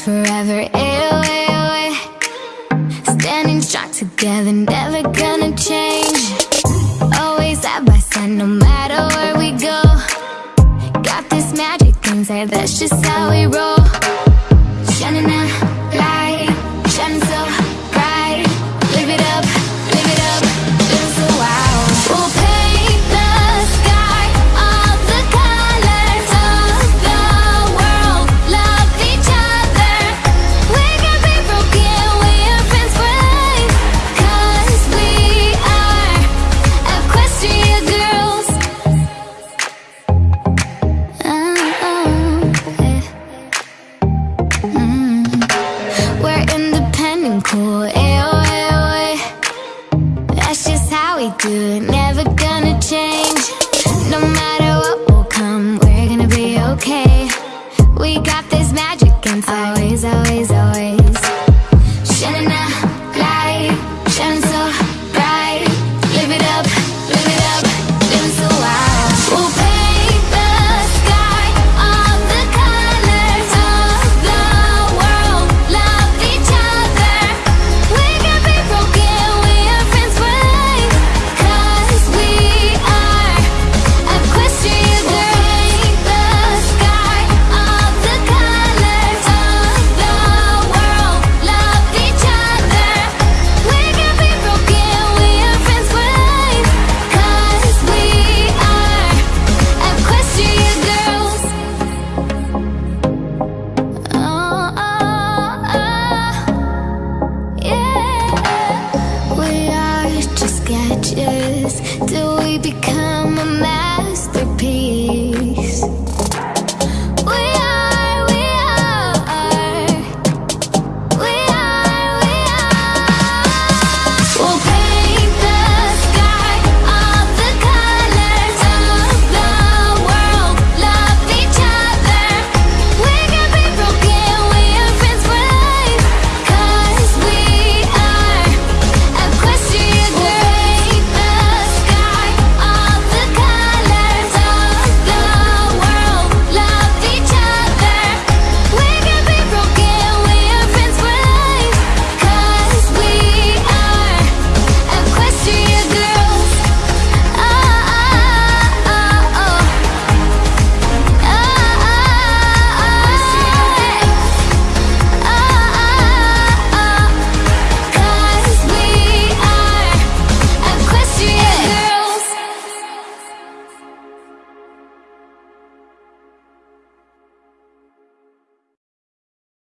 forever. Ayo, ayo, eh. Standing strong together, never gonna change. Always side by side, no matter where we go. Got this magic inside, that's just how we roll. how we do it. Never gonna change. No matter what will come We're gonna be okay. We got this magic inside. become a man.